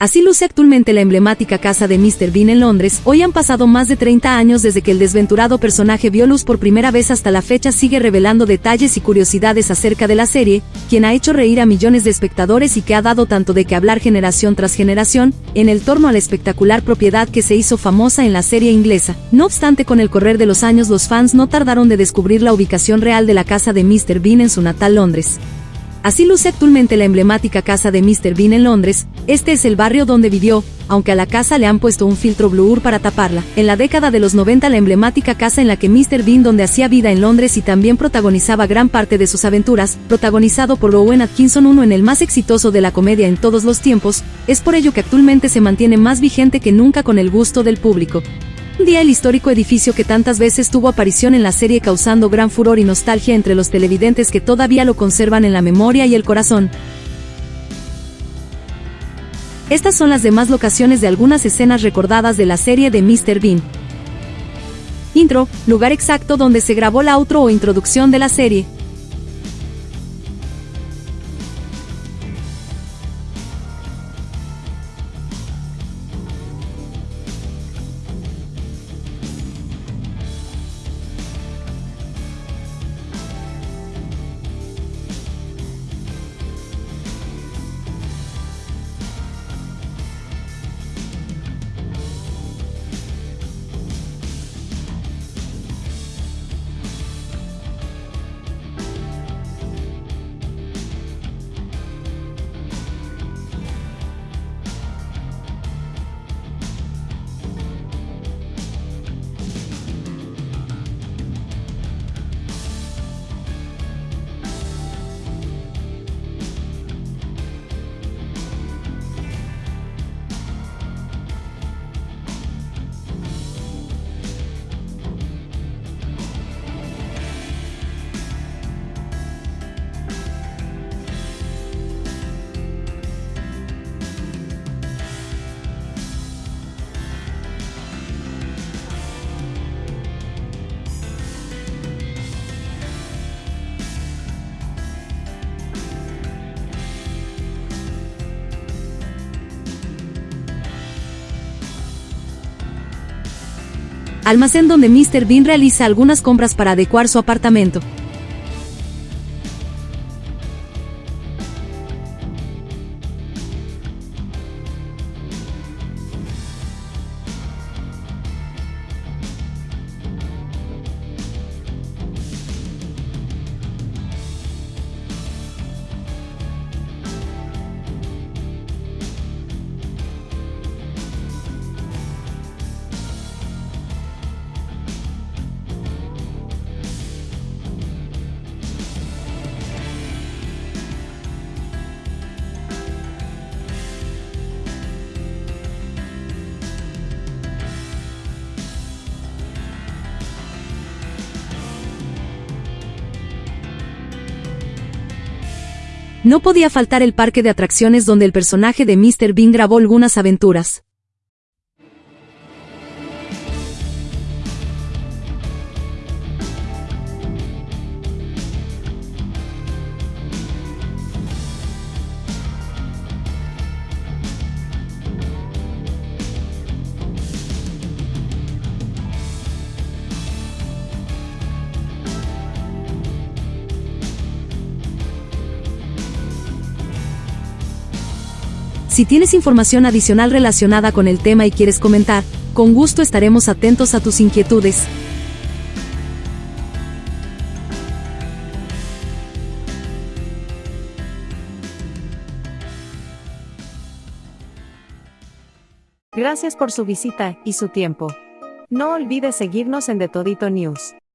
Así luce actualmente la emblemática casa de Mr. Bean en Londres. Hoy han pasado más de 30 años desde que el desventurado personaje vio luz por primera vez hasta la fecha sigue revelando detalles y curiosidades acerca de la serie, quien ha hecho reír a millones de espectadores y que ha dado tanto de que hablar generación tras generación, en el torno a la espectacular propiedad que se hizo famosa en la serie inglesa. No obstante, con el correr de los años los fans no tardaron de descubrir la ubicación real de la casa de Mr. Bean en su natal Londres. Así luce actualmente la emblemática casa de Mr. Bean en Londres, este es el barrio donde vivió, aunque a la casa le han puesto un filtro blur para taparla. En la década de los 90 la emblemática casa en la que Mr. Bean donde hacía vida en Londres y también protagonizaba gran parte de sus aventuras, protagonizado por Rowan Atkinson uno en el más exitoso de la comedia en todos los tiempos, es por ello que actualmente se mantiene más vigente que nunca con el gusto del público. Un día el histórico edificio que tantas veces tuvo aparición en la serie causando gran furor y nostalgia entre los televidentes que todavía lo conservan en la memoria y el corazón. Estas son las demás locaciones de algunas escenas recordadas de la serie de Mr. Bean. Intro, lugar exacto donde se grabó la outro o introducción de la serie. Almacén donde Mr. Bean realiza algunas compras para adecuar su apartamento. No podía faltar el parque de atracciones donde el personaje de Mr. Bean grabó algunas aventuras. Si tienes información adicional relacionada con el tema y quieres comentar, con gusto estaremos atentos a tus inquietudes. Gracias por su visita y su tiempo. No olvides seguirnos en The Todito News.